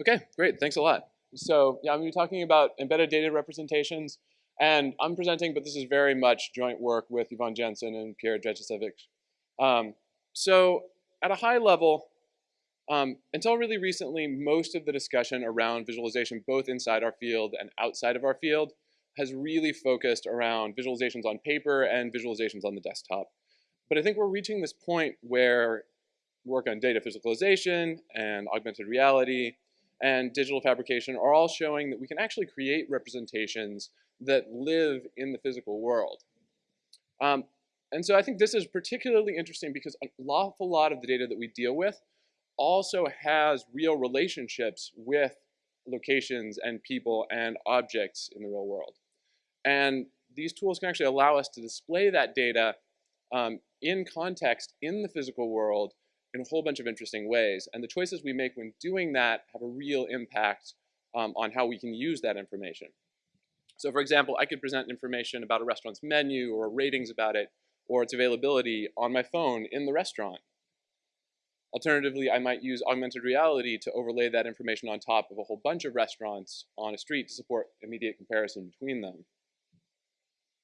Okay, great, thanks a lot. So yeah, I'm gonna be talking about embedded data representations, and I'm presenting, but this is very much joint work with Yvonne Jansen and Pierre Dragicevic. Um, so at a high level, um, until really recently, most of the discussion around visualization, both inside our field and outside of our field, has really focused around visualizations on paper and visualizations on the desktop. But I think we're reaching this point where work on data physicalization and augmented reality and digital fabrication are all showing that we can actually create representations that live in the physical world. Um, and so I think this is particularly interesting because an awful lot of the data that we deal with also has real relationships with locations and people and objects in the real world. And these tools can actually allow us to display that data um, in context in the physical world in a whole bunch of interesting ways. And the choices we make when doing that have a real impact um, on how we can use that information. So for example, I could present information about a restaurant's menu or ratings about it or its availability on my phone in the restaurant. Alternatively, I might use augmented reality to overlay that information on top of a whole bunch of restaurants on a street to support immediate comparison between them.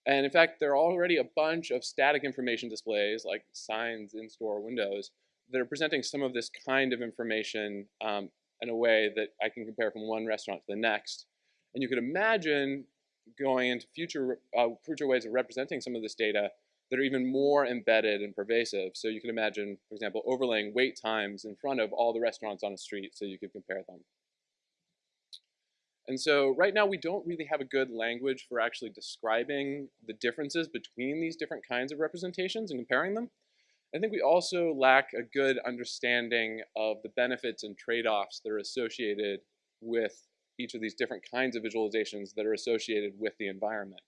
And in fact, there are already a bunch of static information displays like signs in store windows that are presenting some of this kind of information um, in a way that I can compare from one restaurant to the next. And you could imagine going into future, uh, future ways of representing some of this data that are even more embedded and pervasive. So you can imagine, for example, overlaying wait times in front of all the restaurants on a street so you could compare them. And so right now we don't really have a good language for actually describing the differences between these different kinds of representations and comparing them. I think we also lack a good understanding of the benefits and trade-offs that are associated with each of these different kinds of visualizations that are associated with the environment.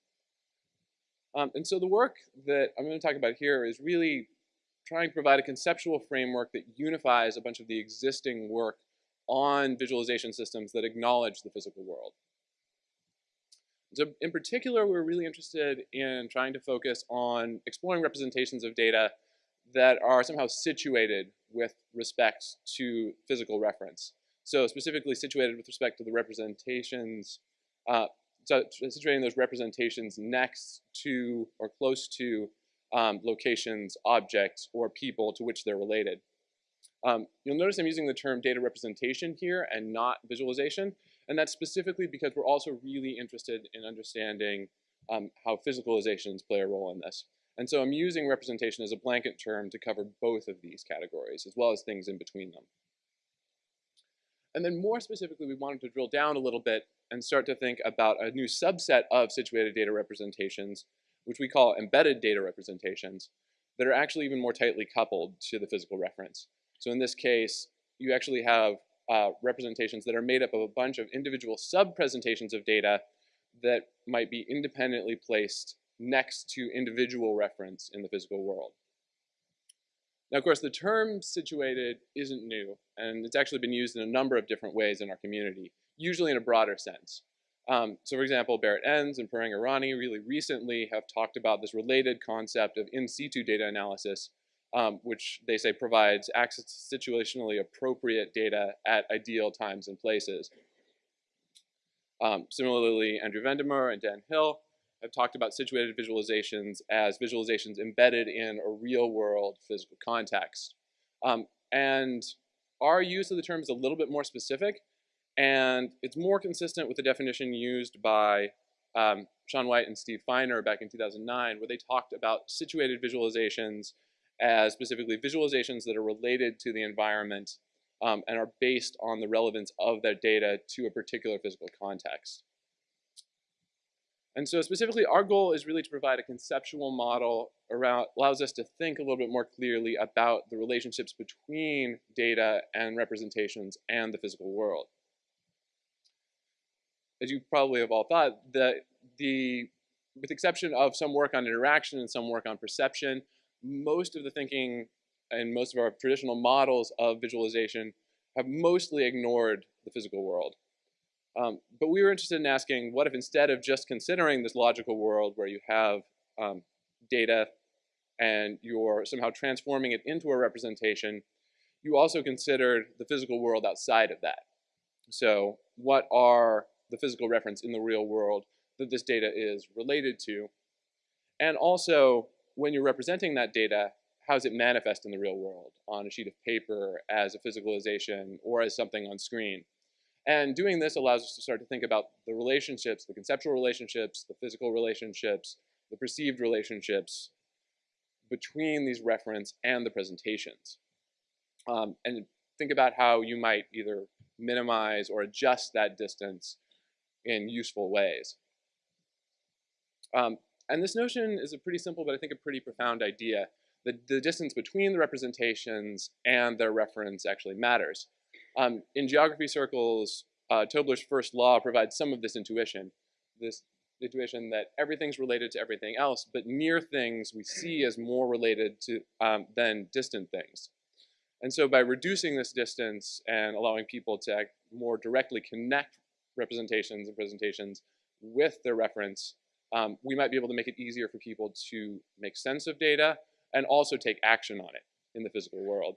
Um, and so the work that I'm going to talk about here is really trying to provide a conceptual framework that unifies a bunch of the existing work on visualization systems that acknowledge the physical world. So in particular, we're really interested in trying to focus on exploring representations of data that are somehow situated with respect to physical reference. So specifically situated with respect to the representations, uh, so situating those representations next to or close to um, locations, objects, or people to which they're related. Um, you'll notice I'm using the term data representation here and not visualization, and that's specifically because we're also really interested in understanding um, how physicalizations play a role in this. And so I'm using representation as a blanket term to cover both of these categories, as well as things in between them. And then more specifically, we wanted to drill down a little bit and start to think about a new subset of situated data representations, which we call embedded data representations, that are actually even more tightly coupled to the physical reference. So in this case, you actually have uh, representations that are made up of a bunch of individual sub-presentations of data that might be independently placed next to individual reference in the physical world. Now, of course, the term situated isn't new, and it's actually been used in a number of different ways in our community, usually in a broader sense. Um, so, for example, Barrett Ens and Pourang Irani really recently have talked about this related concept of in situ data analysis, um, which they say provides access to situationally appropriate data at ideal times and places. Um, similarly, Andrew Vande Moere and Dan Hill I've talked about situated visualizations as visualizations embedded in a real world physical context. Um, and our use of the term is a little bit more specific and it's more consistent with the definition used by um, Sean White and Steve Feiner back in 2009 where they talked about situated visualizations as specifically visualizations that are related to the environment um, and are based on the relevance of that data to a particular physical context. And so specifically, our goal is really to provide a conceptual model around, allows us to think a little bit more clearly about the relationships between data and representations and the physical world. As you probably have all thought, the, the, with the exception of some work on interaction and some work on perception, most of the thinking and most of our traditional models of visualization have mostly ignored the physical world. Um, but we were interested in asking, what if instead of just considering this logical world where you have um, data and you're somehow transforming it into a representation, you also considered the physical world outside of that. So what are the physical reference in the real world that this data is related to? And also, when you're representing that data, how does it manifest in the real world on a sheet of paper, as a physicalization, or as something on screen? And doing this allows us to start to think about the relationships, the conceptual relationships, the physical relationships, the perceived relationships between these reference and the presentations. Um, and think about how you might either minimize or adjust that distance in useful ways. Um, and this notion is a pretty simple, but I think a pretty profound idea. The, the distance between the representations and their reference actually matters. Um, in geography circles, uh, Tobler's first law provides some of this intuition, this intuition that everything's related to everything else, but near things we see as more related to um, than distant things. And so by reducing this distance and allowing people to more directly connect representations and presentations with their reference, um, we might be able to make it easier for people to make sense of data and also take action on it in the physical world.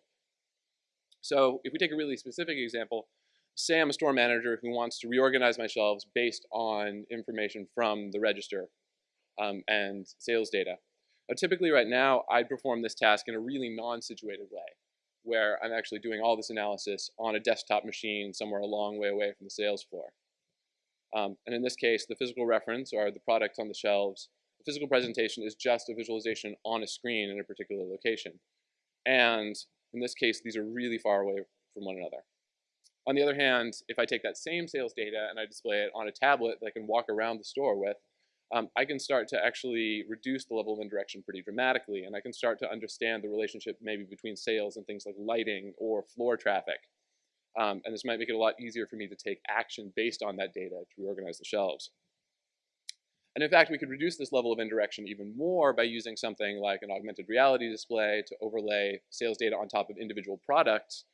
So if we take a really specific example, say I'm a store manager who wants to reorganize my shelves based on information from the register um, and sales data. Now, typically right now, I'd perform this task in a really non-situated way where I'm actually doing all this analysis on a desktop machine somewhere a long way away from the sales floor. Um, and in this case, the physical reference or the products on the shelves, the physical presentation is just a visualization on a screen in a particular location. And in this case, these are really far away from one another. On the other hand, if I take that same sales data and I display it on a tablet that I can walk around the store with, um, I can start to actually reduce the level of indirection pretty dramatically, and I can start to understand the relationship maybe between sales and things like lighting or floor traffic. Um, and this might make it a lot easier for me to take action based on that data to reorganize the shelves. And in fact, we could reduce this level of indirection even more by using something like an augmented reality display to overlay sales data on top of individual products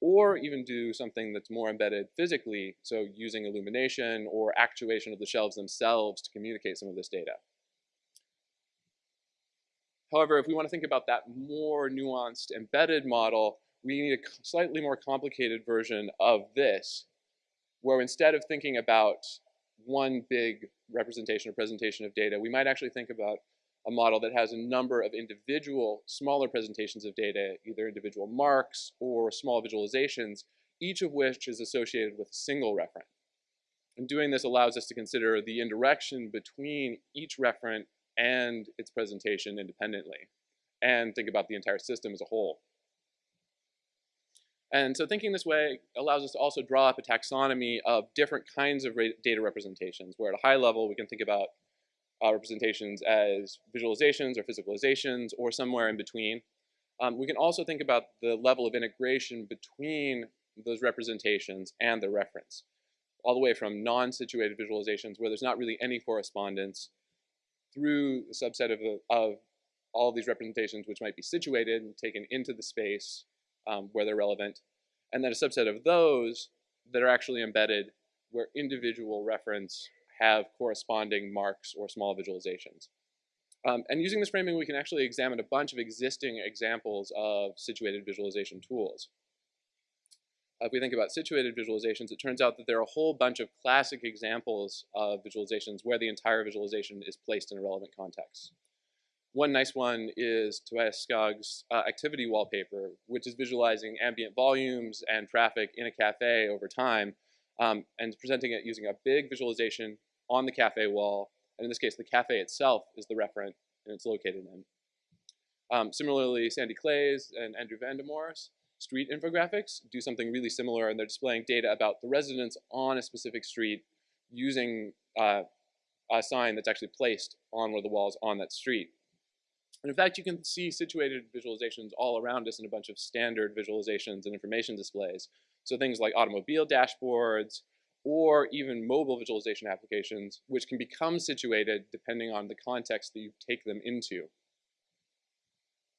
or even do something that's more embedded physically, so using illumination or actuation of the shelves themselves to communicate some of this data. However, if we want to think about that more nuanced embedded model, we need a slightly more complicated version of this, where instead of thinking about one big representation or presentation of data, we might actually think about a model that has a number of individual smaller presentations of data, either individual marks or small visualizations, each of which is associated with a single referent. And doing this allows us to consider the indirection between each referent and its presentation independently, and think about the entire system as a whole. And so thinking this way allows us to also draw up a taxonomy of different kinds of data representations, where at a high level we can think about uh, representations as visualizations or physicalizations or somewhere in between. Um, we can also think about the level of integration between those representations and the reference, all the way from non-situated visualizations where there's not really any correspondence through a subset of, of all of these representations which might be situated and taken into the space um, where they're relevant, and then a subset of those that are actually embedded where individual reference have corresponding marks or small visualizations. Um, and using this framing, we can actually examine a bunch of existing examples of situated visualization tools. if we think about situated visualizations, it turns out that there are a whole bunch of classic examples of visualizations where the entire visualization is placed in a relevant context. One nice one is Tobias Skog's uh, activity wallpaper, which is visualizing ambient volumes and traffic in a cafe over time um, and presenting it using a big visualization on the cafe wall. And in this case, the cafe itself is the referent and it's located in. Um, similarly, Sandy Claes and Andrew Vande Moere's street infographics do something really similar and they're displaying data about the residents on a specific street using uh, a sign that's actually placed on one of the walls on that street. And in fact, you can see situated visualizations all around us in a bunch of standard visualizations and information displays. So things like automobile dashboards, or even mobile visualization applications, which can become situated depending on the context that you take them into.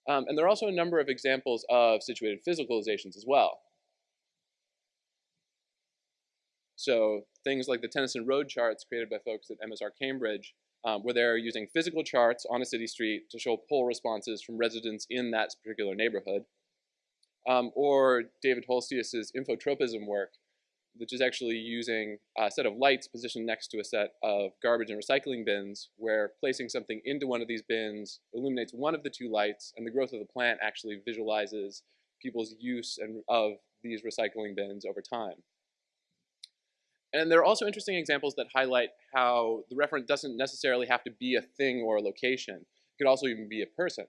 Um, and there are also a number of examples of situated physicalizations as well. So things like the Tenison road charts created by folks at MSR Cambridge, um, where they're using physical charts on a city street to show poll responses from residents in that particular neighborhood. Um, or David Holstius's infotropism work, which is actually using a set of lights positioned next to a set of garbage and recycling bins, where placing something into one of these bins illuminates one of the two lights, and the growth of the plant actually visualizes people's use and of these recycling bins over time. And there are also interesting examples that highlight how the referent doesn't necessarily have to be a thing or a location. It could also even be a person.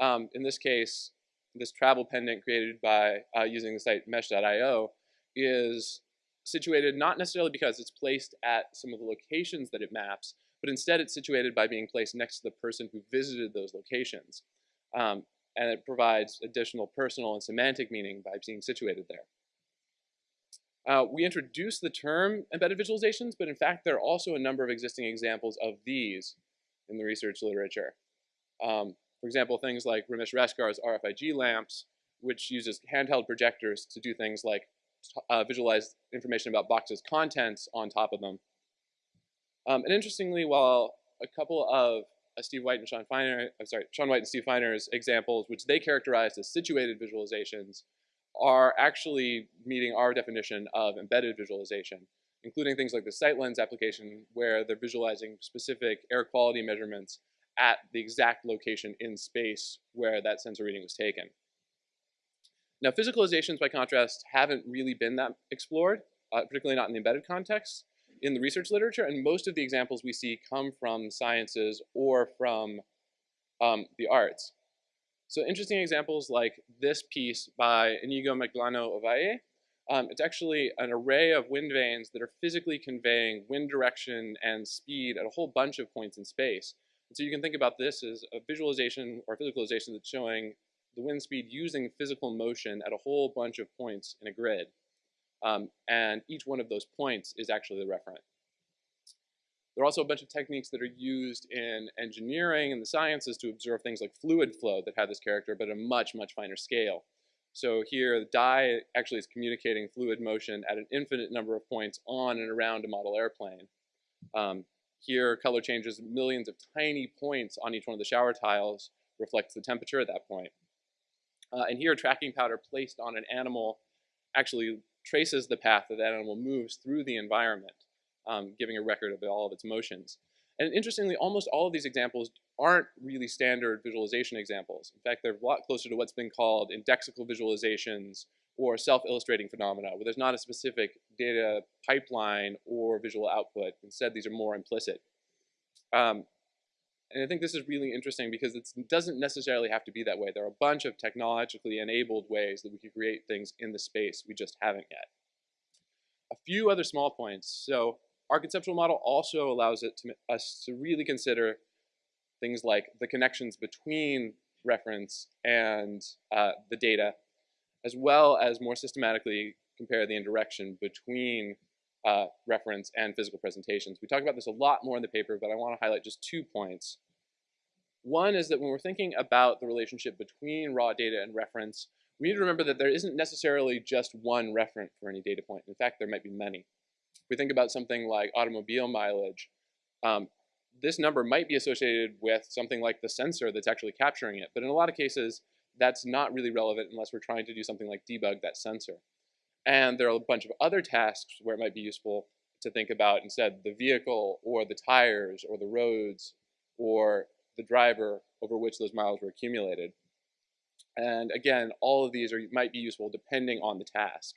Um, in this case, this travel pendant created by uh, using the site mesh.io is situated not necessarily because it's placed at some of the locations that it maps, but instead it's situated by being placed next to the person who visited those locations. Um, and it provides additional personal and semantic meaning by being situated there. Uh, we introduced the term embedded visualizations, but in fact there are also a number of existing examples of these in the research literature. Um, for example, things like Ramesh Raskar's RFIG lamps, which uses handheld projectors to do things like uh, visualize information about boxes' contents on top of them. Um, and interestingly, while a couple of uh, Steve White and Sean Feiner, I'm sorry, Sean White and Steve Feiner's examples, which they characterized as situated visualizations, are actually meeting our definition of embedded visualization, including things like the SiteLens application, where they're visualizing specific air quality measurements at the exact location in space where that sensor reading was taken. Now, physicalizations, by contrast, haven't really been that explored, uh, particularly not in the embedded context in the research literature, and most of the examples we see come from sciences or from um, the arts. So interesting examples like this piece by Inigo Magdaleno Ovalle. Um, it's actually an array of wind vanes that are physically conveying wind direction and speed at a whole bunch of points in space. And so you can think about this as a visualization or physicalization that's showing the wind speed using physical motion at a whole bunch of points in a grid. Um, and each one of those points is actually the referent. There are also a bunch of techniques that are used in engineering and the sciences to observe things like fluid flow that have this character, but at a much, much finer scale. So here, the dye actually is communicating fluid motion at an infinite number of points on and around a model airplane. Um, here, color changes millions of tiny points on each one of the shower tiles reflects the temperature at that point. Uh, and here, tracking powder placed on an animal actually traces the path that that animal moves through the environment um, giving a record of all of its motions. And interestingly, almost all of these examples aren't really standard visualization examples. In fact, they're a lot closer to what's been called indexical visualizations or self-illustrating phenomena, where there's not a specific data pipeline or visual output. Instead, these are more implicit. Um, and I think this is really interesting because it doesn't necessarily have to be that way. There are a bunch of technologically enabled ways that we can create things in the space we just haven't yet. A few other small points. So our conceptual model also allows it to, us to really consider things like the connections between reference and uh, the data, as well as more systematically compare the indirection between uh, reference and physical presentations. We talk about this a lot more in the paper, but I want to highlight just two points. One is that when we're thinking about the relationship between raw data and reference, we need to remember that there isn't necessarily just one referent for any data point. In fact, there might be many. If we think about something like automobile mileage, um, this number might be associated with something like the sensor that's actually capturing it. But in a lot of cases, that's not really relevant unless we're trying to do something like debug that sensor. And there are a bunch of other tasks where it might be useful to think about instead the vehicle or the tires or the roads or the driver over which those miles were accumulated. And again, all of these are, might be useful depending on the task.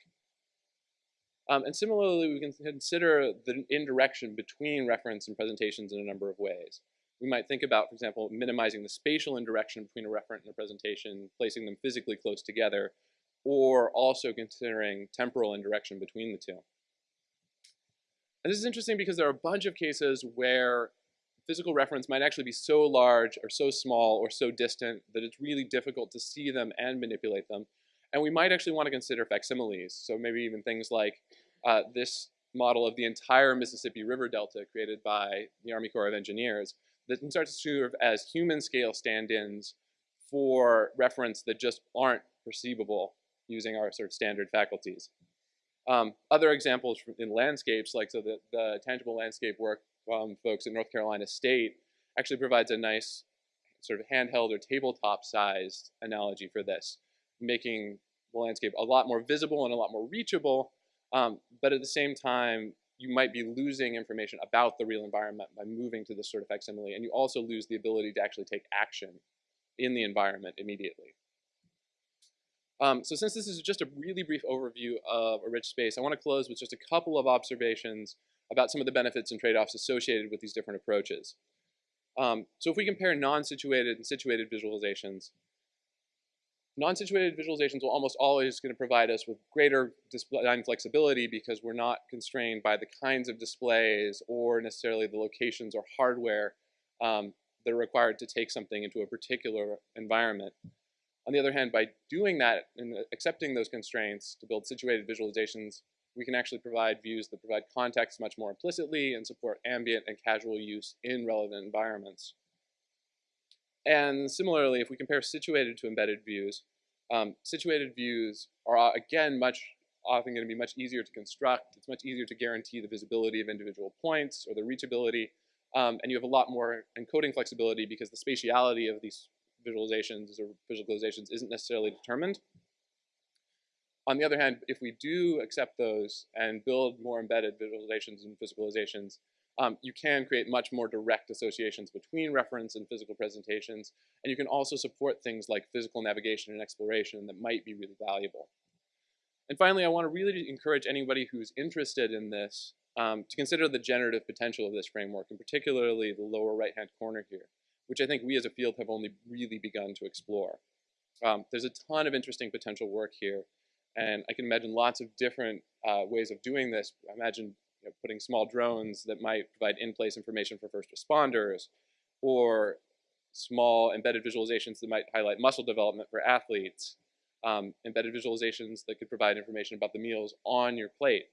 Um, and similarly, we can consider the indirection between reference and presentations in a number of ways. We might think about, for example, minimizing the spatial indirection between a referent and a presentation, placing them physically close together, or also considering temporal indirection between the two. And this is interesting because there are a bunch of cases where physical reference might actually be so large or so small or so distant that it's really difficult to see them and manipulate them. And we might actually want to consider facsimiles. So maybe even things like uh, this model of the entire Mississippi River Delta created by the Army Corps of Engineers that can start to serve as human scale stand-ins for reference that just aren't perceivable using our sort of standard faculties. Um, other examples in landscapes, like so the, the tangible landscape work um, folks at North Carolina State actually provides a nice sort of handheld or tabletop sized analogy for this, making the landscape a lot more visible and a lot more reachable Um, but at the same time, you might be losing information about the real environment by moving to this sort of facsimile, and you also lose the ability to actually take action in the environment immediately. Um, so since this is just a really brief overview of a rich space, I want to close with just a couple of observations about some of the benefits and trade-offs associated with these different approaches. Um, so if we compare non-situated and situated visualizations, non-situated visualizations will almost always going to provide us with greater design flexibility because we're not constrained by the kinds of displays or necessarily the locations or hardware um, that are required to take something into a particular environment. On the other hand, by doing that and accepting those constraints to build situated visualizations, we can actually provide views that provide context much more implicitly and support ambient and casual use in relevant environments. And similarly, if we compare situated to embedded views, um, situated views are uh, again much often going to be much easier to construct. It's much easier to guarantee the visibility of individual points or the reachability. Um, and you have a lot more encoding flexibility because the spatiality of these visualizations or visualizations isn't necessarily determined. On the other hand, if we do accept those and build more embedded visualizations and physicalizations, um, you can create much more direct associations between reference and physical presentations, and you can also support things like physical navigation and exploration that might be really valuable. And finally, I want to really encourage anybody who's interested in this um, to consider the generative potential of this framework, and particularly the lower right-hand corner here which I think we as a field have only really begun to explore. Um, there's a ton of interesting potential work here, and I can imagine lots of different uh, ways of doing this. I Imagine you know, putting small drones that might provide in-place information for first responders, or small embedded visualizations that might highlight muscle development for athletes, um, embedded visualizations that could provide information about the meals on your plate.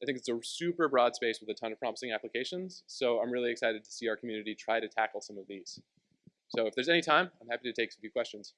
I think it's a super broad space with a ton of promising applications. So I'm really excited to see our community try to tackle some of these. So if there's any time, I'm happy to take a few questions.